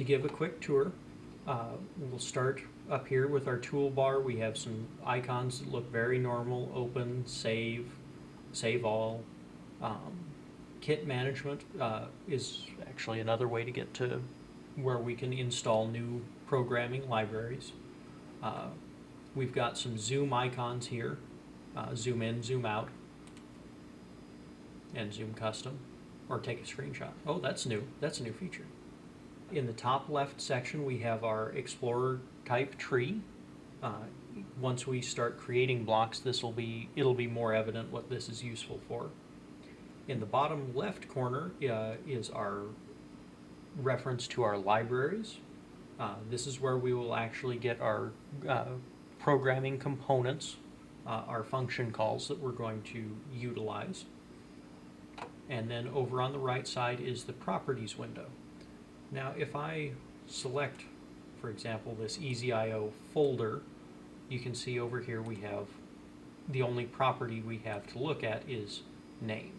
to give a quick tour, uh, we'll start up here with our toolbar. We have some icons that look very normal, open, save, save all. Um, kit management uh, is actually another way to get to where we can install new programming libraries. Uh, we've got some zoom icons here, uh, zoom in, zoom out, and zoom custom, or take a screenshot. Oh, that's new. That's a new feature. In the top left section, we have our Explorer type tree. Uh, once we start creating blocks, this will be it'll be more evident what this is useful for. In the bottom left corner uh, is our reference to our libraries. Uh, this is where we will actually get our uh, programming components, uh, our function calls that we're going to utilize. And then over on the right side is the properties window. Now if I select, for example, this EasyIO folder, you can see over here we have the only property we have to look at is name,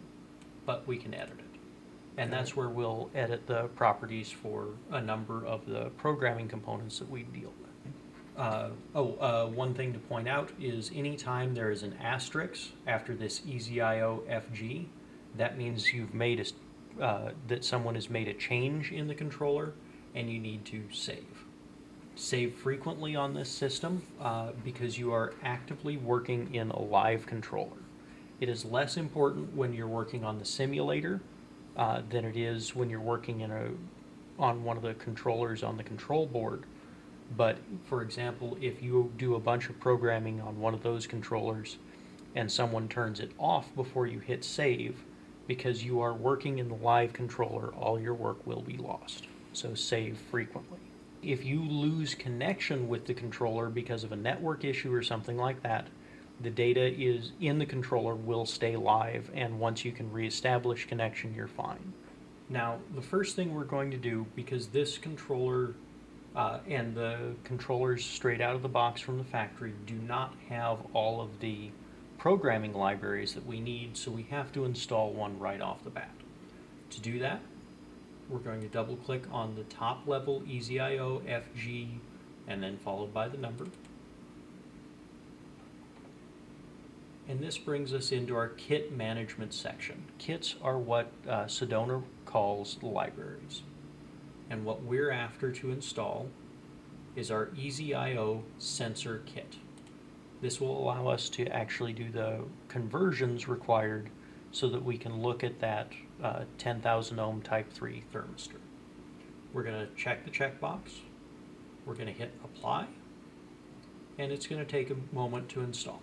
but we can edit it. And Okay. that's where we'll edit the properties for a number of the programming components that we deal with. Uh, oh, uh, one thing to point out is anytime there is an asterisk after this EasyIO FG, that means you've made a, uh, that someone has made a change in the controller and you need to save. Save frequently on this system uh, because you are actively working in a live controller. It is less important when you're working on the simulator uh, than it is when you're working in a on one of the controllers on the control board. But for example, if you do a bunch of programming on one of those controllers and someone turns it off before you hit save, because you are working in the live controller, all your work will be lost. So save frequently. If you lose connection with the controller because of a network issue or something like that, the data is in the controller will stay live and once you can reestablish connection, you're fine. Now, the first thing we're going to do, because this controller uh, and the controllers straight out of the box from the factory do not have all of the programming libraries that we need, so we have to install one right off the bat. To do that, we're going to double click on the top level EasyIO FG and then followed by the number. And this brings us into our kit management section. Kits are what uh, Sedona calls libraries. And what we're after to install is our EasyIO sensor kit. This will allow us to actually do the conversions required so that we can look at that uh, 10,000 ohm type 3 thermistor. We're going to check the checkbox. We're going to hit apply. And it's going to take a moment to install.